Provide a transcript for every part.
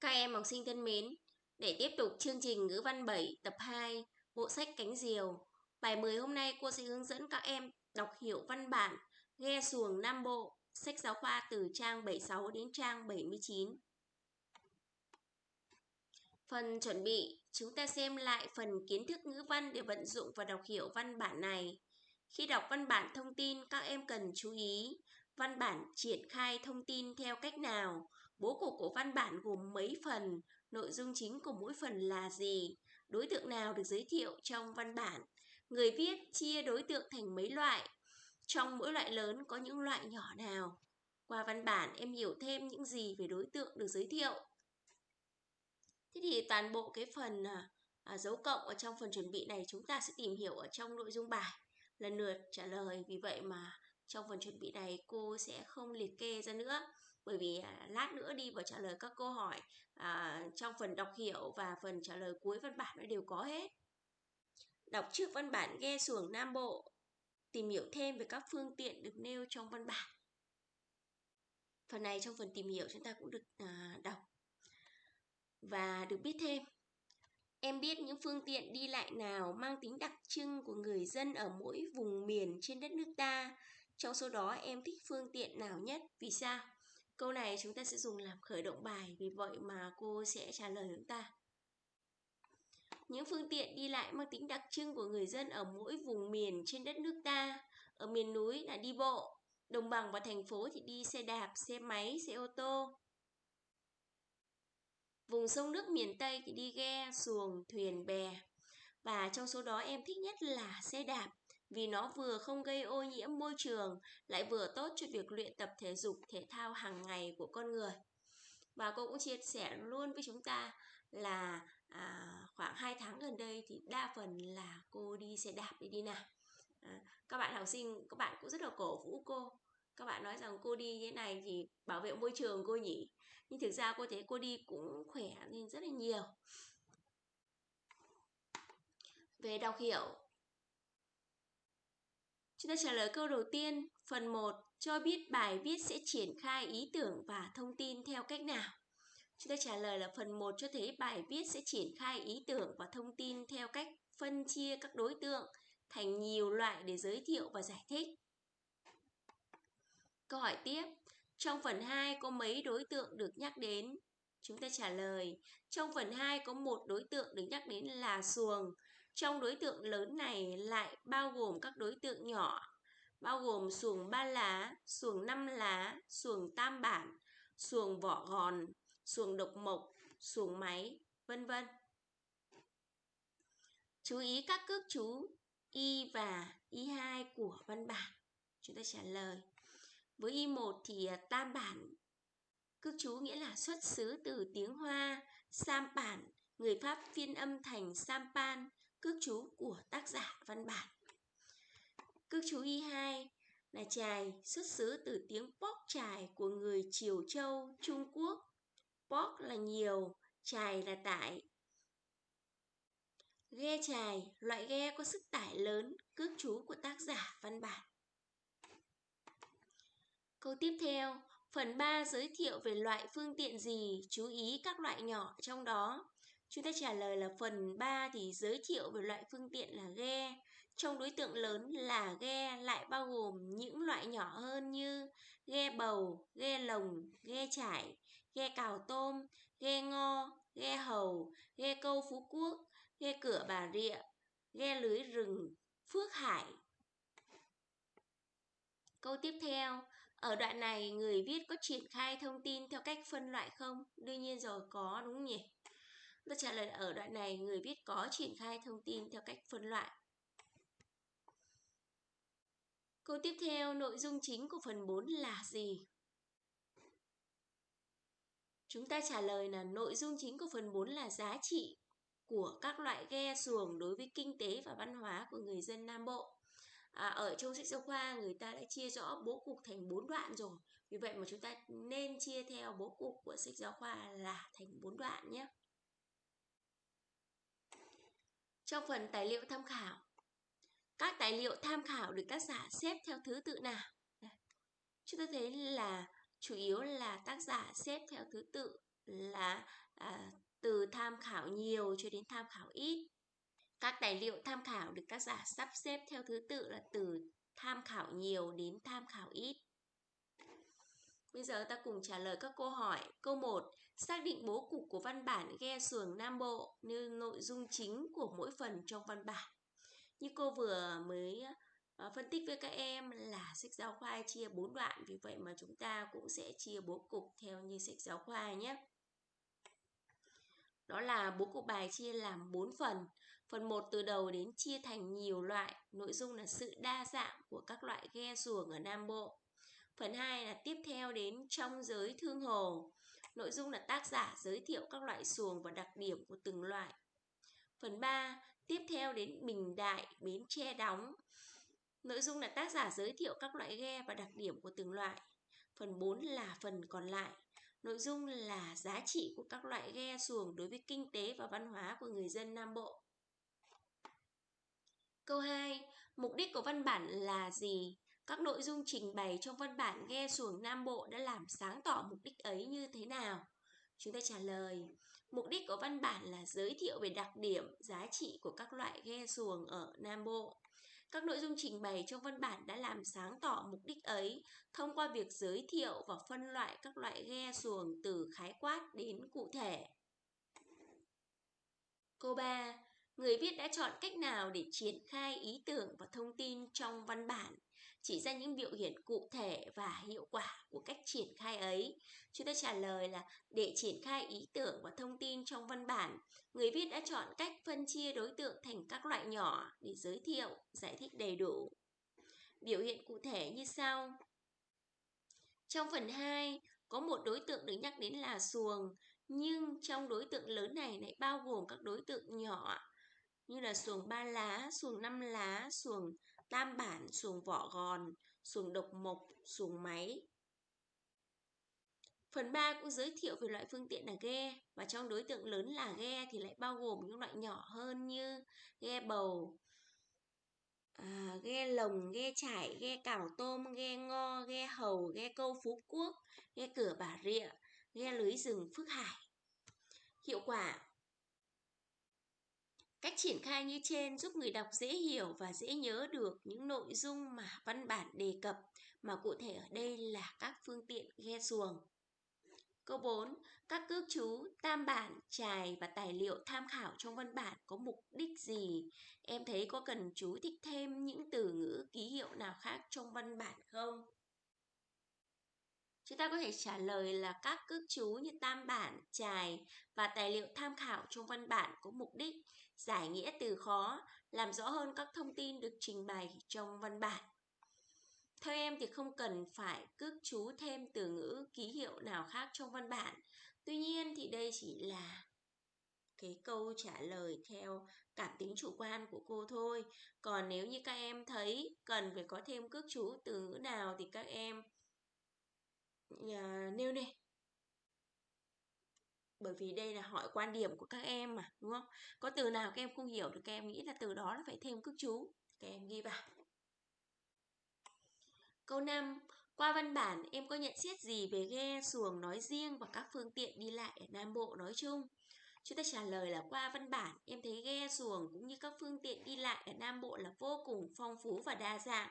Các em học sinh thân mến, để tiếp tục chương trình ngữ văn 7 tập 2, bộ sách Cánh Diều. Bài 10 hôm nay cô sẽ hướng dẫn các em đọc hiểu văn bản Ghe xuồng Nam Bộ, sách giáo khoa từ trang 76 đến trang 79. Phần chuẩn bị, chúng ta xem lại phần kiến thức ngữ văn để vận dụng và đọc hiểu văn bản này. Khi đọc văn bản thông tin, các em cần chú ý văn bản triển khai thông tin theo cách nào, bố cục của văn bản gồm mấy phần, nội dung chính của mỗi phần là gì, đối tượng nào được giới thiệu trong văn bản, người viết chia đối tượng thành mấy loại, trong mỗi loại lớn có những loại nhỏ nào. Qua văn bản em hiểu thêm những gì về đối tượng được giới thiệu. Thế thì toàn bộ cái phần à, à dấu cộng ở trong phần chuẩn bị này chúng ta sẽ tìm hiểu ở trong nội dung bài lần lượt trả lời. Vì vậy mà trong phần chuẩn bị này cô sẽ không liệt kê ra nữa bởi vì à, lát nữa đi vào trả lời các câu hỏi à, trong phần đọc hiểu và phần trả lời cuối văn bản nó đều có hết. Đọc trước văn bản ghe xuồng Nam Bộ, tìm hiểu thêm về các phương tiện được nêu trong văn bản. Phần này trong phần tìm hiểu chúng ta cũng được à, đọc và được biết thêm. Em biết những phương tiện đi lại nào mang tính đặc trưng của người dân ở mỗi vùng miền trên đất nước ta. Trong số đó em thích phương tiện nào nhất? Vì sao? Câu này chúng ta sẽ dùng làm khởi động bài, vì vậy mà cô sẽ trả lời chúng ta. Những phương tiện đi lại mang tính đặc trưng của người dân ở mỗi vùng miền trên đất nước ta. Ở miền núi là đi bộ, đồng bằng và thành phố thì đi xe đạp, xe máy, xe ô tô. Vùng sông nước miền Tây thì đi ghe, xuồng, thuyền, bè. Và trong số đó em thích nhất là xe đạp vì nó vừa không gây ô nhiễm môi trường lại vừa tốt cho việc luyện tập thể dục thể thao hàng ngày của con người. Và cô cũng chia sẻ luôn với chúng ta là à, khoảng 2 tháng gần đây thì đa phần là cô đi xe đạp để đi nào. À, các bạn học sinh, các bạn cũng rất là cổ vũ cô các bạn nói rằng cô đi như thế này thì bảo vệ môi trường cô nhỉ nhưng thực ra cô thấy cô đi cũng khỏe lên rất là nhiều về đọc hiểu chúng ta trả lời câu đầu tiên. Phần 1 cho biết bài viết sẽ triển khai ý tưởng và thông tin theo cách nào? Chúng ta trả lời là phần 1 cho thấy bài viết sẽ triển khai ý tưởng và thông tin theo cách phân chia các đối tượng thành nhiều loại để giới thiệu và giải thích. Câu hỏi tiếp, trong phần 2 có mấy đối tượng được nhắc đến? Chúng ta trả lời, trong phần 2 có một đối tượng được nhắc đến là xuồng. Trong đối tượng lớn này lại bao gồm các đối tượng nhỏ, bao gồm xuồng ba lá, xuồng năm lá, xuồng tam bản, xuồng vỏ gòn, xuồng độc mộc, xuồng máy, vân vân. Chú ý các cước chú y và y2 của văn bản. Chúng ta trả lời. Với Y1 thì à, tam bản cước chú nghĩa là xuất xứ từ tiếng Hoa, sam bản, người Pháp phiên âm thành sampan, cước chú của tác giả văn bản. Cước chú Y2 là chài xuất xứ từ tiếng bóc chài của người Triều Châu, Trung Quốc. bóc là nhiều, chài là tải. Ghe chài, loại ghe có sức tải lớn, cước chú của tác giả văn bản. Câu tiếp theo, phần 3 giới thiệu về loại phương tiện gì, chú ý các loại nhỏ trong đó. Chúng ta trả lời là phần 3 thì giới thiệu về loại phương tiện là ghe. Trong đối tượng lớn là ghe lại bao gồm những loại nhỏ hơn như ghe bầu, ghe lồng, ghe trải, ghe cào tôm, ghe ngo, ghe hầu, ghe câu Phú Quốc, ghe cửa Bà Rịa, ghe lưới rừng, Phước Hải, Câu tiếp theo, ở đoạn này người viết có triển khai thông tin theo cách phân loại không? Đương nhiên rồi, có đúng không nhỉ? Tôi trả lời ở đoạn này người viết có triển khai thông tin theo cách phân loại. Câu tiếp theo, nội dung chính của phần 4 là gì? Chúng ta trả lời là nội dung chính của phần 4 là giá trị của các loại ghe xuồng đối với kinh tế và văn hóa của người dân Nam Bộ à, ở trong sách giáo khoa người ta đã chia rõ bố cục thành bốn đoạn rồi vì vậy mà chúng ta nên chia theo bố cục của sách giáo khoa là thành bốn đoạn nhé trong phần tài liệu tham khảo các tài liệu tham khảo được tác giả xếp theo thứ tự nào chúng ta thấy là chủ yếu là tác giả xếp theo thứ tự là à, từ tham khảo nhiều cho đến tham khảo ít. Các tài liệu tham khảo được tác giả sắp xếp theo thứ tự là từ tham khảo nhiều đến tham khảo ít. Bây giờ ta cùng trả lời các câu hỏi. Câu 1. Xác định bố cục của văn bản ghe xuồng Nam Bộ như nội dung chính của mỗi phần trong văn bản. Như cô vừa mới ờ, phân tích với các em là sách giáo khoa chia 4 đoạn, vì vậy mà chúng ta cũng sẽ chia bố cục theo như sách giáo khoa nhé. Đó là bố cục bài chia làm 4 phần. Phần 1 từ đầu đến chia thành nhiều loại, nội dung là sự đa dạng của các loại ghe xuồng ở Nam Bộ. Phần 2 là tiếp theo đến trong giới thương hồ. Nội dung là tác giả giới thiệu các loại xuồng và đặc điểm của từng loại. Phần 3 tiếp theo đến Bình Đại, Bến Tre đóng. Nội dung là tác giả giới thiệu các loại ghe và đặc điểm của từng loại. Phần 4 là phần còn lại. Nội dung là giá trị của các loại ghe xuồng đối với kinh tế và văn hóa của người dân Nam Bộ. Câu 2. Mục đích của văn bản là gì? Các nội dung trình bày trong văn bản ghe xuồng Nam Bộ đã làm sáng tỏ mục đích ấy như thế nào? Chúng ta trả lời, mục đích của văn bản là giới thiệu về đặc điểm, giá trị của các loại ghe xuồng ở Nam Bộ. Các nội dung trình bày trong văn bản đã làm sáng tỏ mục đích ấy thông qua việc giới thiệu và phân loại các loại ghe xuồng từ khái quát đến cụ thể. Câu 3. Người viết đã chọn cách nào để triển khai ý tưởng và thông tin trong văn bản? Chỉ ra những biểu hiện cụ thể và hiệu quả của cách triển khai ấy. Chúng ta trả lời là để triển khai ý tưởng và thông tin trong văn bản, người viết đã chọn cách phân chia đối tượng thành các loại nhỏ để giới thiệu, giải thích đầy đủ. Biểu hiện cụ thể như sau. Trong phần 2, có một đối tượng được nhắc đến là xuồng, nhưng trong đối tượng lớn này lại bao gồm các đối tượng nhỏ như là xuồng ba lá, xuồng năm lá, xuồng tam bản, xuồng vỏ gòn, xuồng độc mộc, xuồng máy. Phần 3 cũng giới thiệu về loại phương tiện là ghe và trong đối tượng lớn là ghe thì lại bao gồm những loại nhỏ hơn như ghe bầu, à, ghe lồng, ghe chải, ghe cào tôm, ghe ngo, ghe hầu, ghe câu phú quốc, ghe cửa bà rịa, ghe lưới rừng phước hải. Hiệu quả Cách triển khai như trên giúp người đọc dễ hiểu và dễ nhớ được những nội dung mà văn bản đề cập, mà cụ thể ở đây là các phương tiện ghe xuồng. Câu 4. Các cước chú, tam bản, trài và tài liệu tham khảo trong văn bản có mục đích gì? Em thấy có cần chú thích thêm những từ ngữ ký hiệu nào khác trong văn bản không? Chúng ta có thể trả lời là các cước chú như tam bản, trài và tài liệu tham khảo trong văn bản có mục đích giải nghĩa từ khó, làm rõ hơn các thông tin được trình bày trong văn bản. Theo em thì không cần phải cước chú thêm từ ngữ ký hiệu nào khác trong văn bản. Tuy nhiên thì đây chỉ là cái câu trả lời theo cảm tính chủ quan của cô thôi. Còn nếu như các em thấy cần phải có thêm cước chú từ ngữ nào thì các em uh, nêu đi, bởi vì đây là hỏi quan điểm của các em mà đúng không? Có từ nào các em không hiểu thì các em nghĩ là từ đó là phải thêm cước chú. Các em ghi vào. Câu 5 qua văn bản em có nhận xét gì về ghe xuồng nói riêng và các phương tiện đi lại ở Nam Bộ nói chung? Chúng ta trả lời là qua văn bản, em thấy ghe xuồng cũng như các phương tiện đi lại ở Nam Bộ là vô cùng phong phú và đa dạng,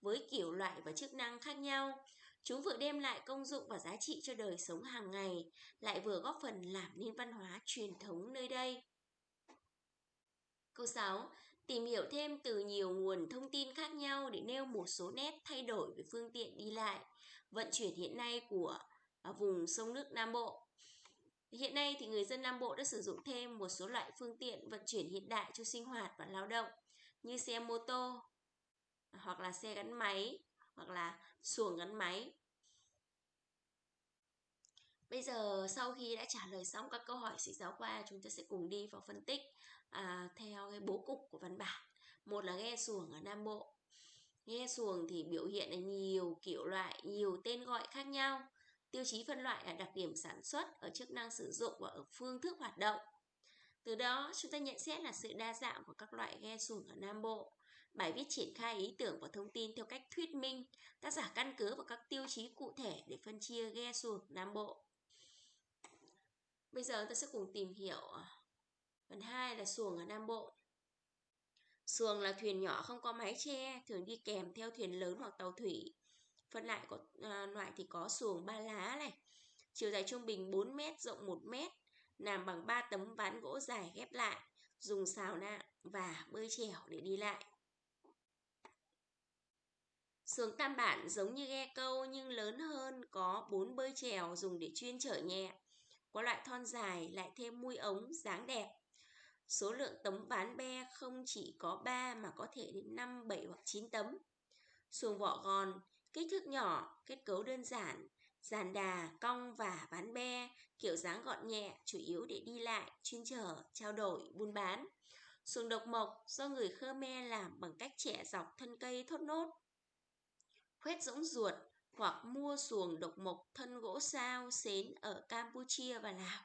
với kiểu loại và chức năng khác nhau. Chúng vừa đem lại công dụng và giá trị cho đời sống hàng ngày, lại vừa góp phần làm nên văn hóa truyền thống nơi đây. Câu 6. Tìm hiểu thêm từ nhiều nguồn thông tin khác nhau để nêu một số nét thay đổi về phương tiện đi lại, vận chuyển hiện nay của à, vùng sông nước Nam Bộ. Hiện nay thì người dân Nam Bộ đã sử dụng thêm một số loại phương tiện vận chuyển hiện đại cho sinh hoạt và lao động như xe mô tô hoặc là xe gắn máy hoặc là xuồng gắn máy. Bây giờ sau khi đã trả lời xong các câu hỏi sách giáo khoa, chúng ta sẽ cùng đi vào phân tích à, theo cái bố cục của văn bản. Một là ghe xuồng ở Nam Bộ. Ghe xuồng thì biểu hiện là nhiều kiểu loại, nhiều tên gọi khác nhau. Tiêu chí phân loại là đặc điểm sản xuất, ở chức năng sử dụng và ở phương thức hoạt động. Từ đó, chúng ta nhận xét là sự đa dạng của các loại ghe xuồng ở Nam Bộ. Bài viết triển khai ý tưởng và thông tin theo cách thuyết minh, tác giả căn cứ vào các tiêu chí cụ thể để phân chia ghe xuồng Nam Bộ. Bây giờ ta sẽ cùng tìm hiểu à, phần 2 là xuồng ở Nam Bộ. Xuồng là thuyền nhỏ không có mái che, thường đi kèm theo thuyền lớn hoặc tàu thủy. Phân lại có à, loại thì có xuồng ba lá này, chiều dài trung bình 4 m, rộng 1 m, làm bằng 3 tấm ván gỗ dài ghép lại, dùng xào nạng và bơi chèo để đi lại. Xuồng tam bản giống như ghe câu nhưng lớn hơn, có bốn bơi chèo dùng để chuyên chở nhẹ. Có loại thon dài lại thêm mui ống dáng đẹp. Số lượng tấm ván be không chỉ có 3 mà có thể đến 5, 7 hoặc 9 tấm. Xuồng vỏ gòn, kích thước nhỏ, kết cấu đơn giản, giàn đà, cong và ván be, kiểu dáng gọn nhẹ, chủ yếu để đi lại, chuyên chở, trao đổi, buôn bán. Xuồng độc mộc do người Khmer làm bằng cách chẻ dọc thân cây thốt nốt. Khuét rỗng ruột hoặc mua xuồng độc mộc thân gỗ sao, xến ở Campuchia và Lào.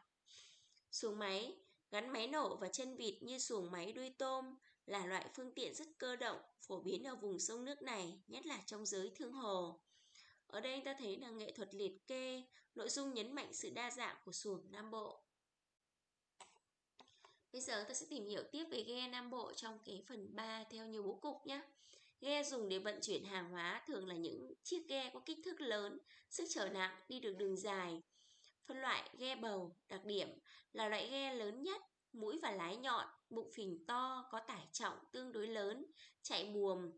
Xuồng máy gắn máy nổ và chân vịt như xuồng máy đuôi tôm là loại phương tiện rất cơ động, phổ biến ở vùng sông nước này, nhất là trong giới thương hồ. Ở đây ta thấy là nghệ thuật liệt kê, nội dung nhấn mạnh sự đa dạng của xuồng Nam Bộ. Bây giờ ta sẽ tìm hiểu tiếp về ghe Nam Bộ trong cái phần 3 theo nhiều bố cục nhé. Ghe dùng để vận chuyển hàng hóa thường là những chiếc ghe có kích thước lớn, sức chở nặng, đi được đường dài. Phân loại ghe bầu, đặc điểm là loại ghe lớn nhất, mũi và lái nhọn, bụng phình to, có tải trọng tương đối lớn, chạy buồm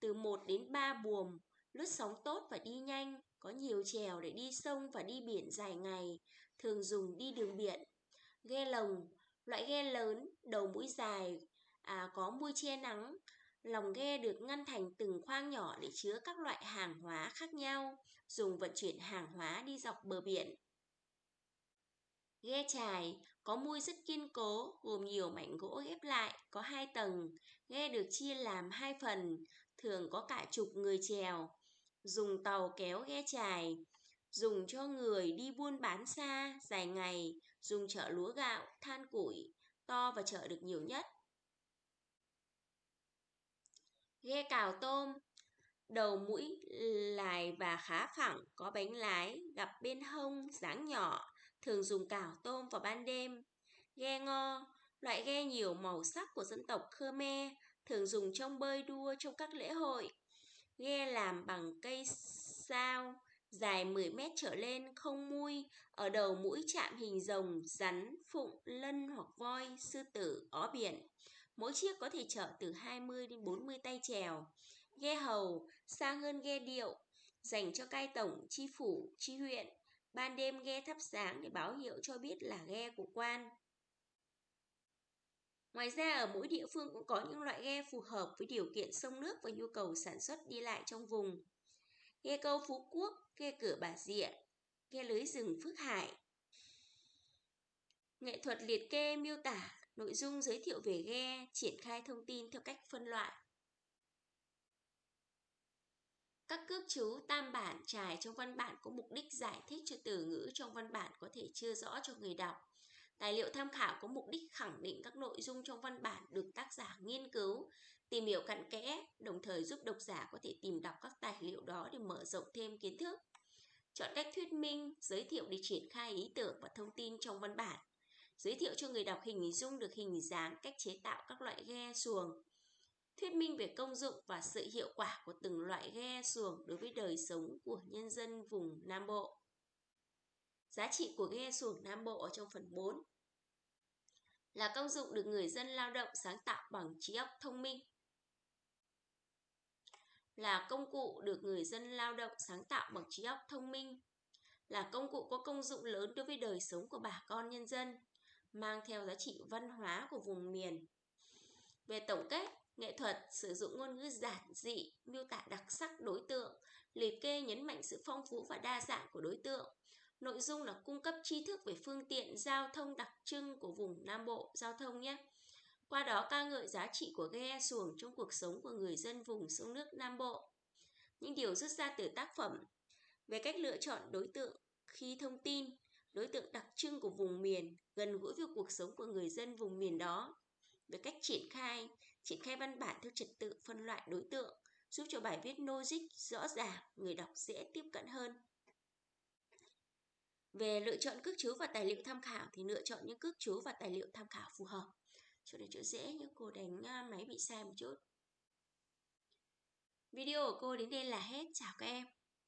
từ 1 đến 3 buồm, lướt sóng tốt và đi nhanh, có nhiều chèo để đi sông và đi biển dài ngày, thường dùng đi đường biển. Ghe lồng, loại ghe lớn, đầu mũi dài, à, có mui che nắng, lòng ghe được ngăn thành từng khoang nhỏ để chứa các loại hàng hóa khác nhau, dùng vận chuyển hàng hóa đi dọc bờ biển. Ghe chài có mui rất kiên cố, gồm nhiều mảnh gỗ ghép lại, có hai tầng. Ghe được chia làm hai phần, thường có cả chục người chèo dùng tàu kéo ghe chài, dùng cho người đi buôn bán xa, dài ngày, dùng chở lúa gạo, than củi, to và chở được nhiều nhất. Ghe cào tôm, đầu mũi lài và khá phẳng, có bánh lái, gặp bên hông, dáng nhỏ, thường dùng cào tôm vào ban đêm. Ghe ngo, loại ghe nhiều màu sắc của dân tộc Khmer, thường dùng trong bơi đua trong các lễ hội ghe làm bằng cây sao dài 10 mét trở lên không mui, ở đầu mũi chạm hình rồng, rắn, phụng, lân hoặc voi, sư tử, ó biển. Mỗi chiếc có thể chở từ 20 đến 40 tay chèo. Ghe hầu, xa hơn ghe điệu, dành cho cai tổng, chi phủ, chi huyện. Ban đêm ghe thắp sáng để báo hiệu cho biết là ghe của quan. Ngoài ra ở mỗi địa phương cũng có những loại ghe phù hợp với điều kiện sông nước và nhu cầu sản xuất đi lại trong vùng. Ghe câu Phú Quốc, ghe cửa Bà Rịa, ghe lưới rừng Phước Hải. Nghệ thuật liệt kê miêu tả nội dung giới thiệu về ghe, triển khai thông tin theo cách phân loại. Các cước chú tam bản trải trong văn bản có mục đích giải thích cho từ ngữ trong văn bản có thể chưa rõ cho người đọc. Tài liệu tham khảo có mục đích khẳng định các nội dung trong văn bản được tác giả nghiên cứu, tìm hiểu cặn kẽ, đồng thời giúp độc giả có thể tìm đọc các tài liệu đó để mở rộng thêm kiến thức. Chọn cách thuyết minh, giới thiệu để triển khai ý tưởng và thông tin trong văn bản. Giới thiệu cho người đọc hình dung được hình dáng, cách chế tạo các loại ghe xuồng. Thuyết minh về công dụng và sự hiệu quả của từng loại ghe xuồng đối với đời sống của nhân dân vùng Nam Bộ. Giá trị của ghe xuồng Nam Bộ ở trong phần 4 là công dụng được người dân lao động sáng tạo bằng trí óc thông minh. Là công cụ được người dân lao động sáng tạo bằng trí óc thông minh. Là công cụ có công dụng lớn đối với đời sống của bà con nhân dân, mang theo giá trị văn hóa của vùng miền. Về tổng kết, nghệ thuật sử dụng ngôn ngữ giản dị, miêu tả đặc sắc đối tượng, liệt kê nhấn mạnh sự phong phú và đa dạng của đối tượng, Nội dung là cung cấp tri thức về phương tiện giao thông đặc trưng của vùng Nam Bộ giao thông nhé. Qua đó ca ngợi giá trị của ghe xuồng trong cuộc sống của người dân vùng sông nước Nam Bộ. Những điều rút ra từ tác phẩm về cách lựa chọn đối tượng khi thông tin, đối tượng đặc trưng của vùng miền, gần gũi với cuộc sống của người dân vùng miền đó. Về cách triển khai, triển khai văn bản theo trật tự phân loại đối tượng, giúp cho bài viết logic rõ ràng, người đọc dễ tiếp cận hơn. Về lựa chọn cước chú và tài liệu tham khảo thì lựa chọn những cước chú và tài liệu tham khảo phù hợp. Chỗ này chỗ dễ nhưng cô đánh à, máy bị sai một chút. Video của cô đến đây là hết. Chào các em.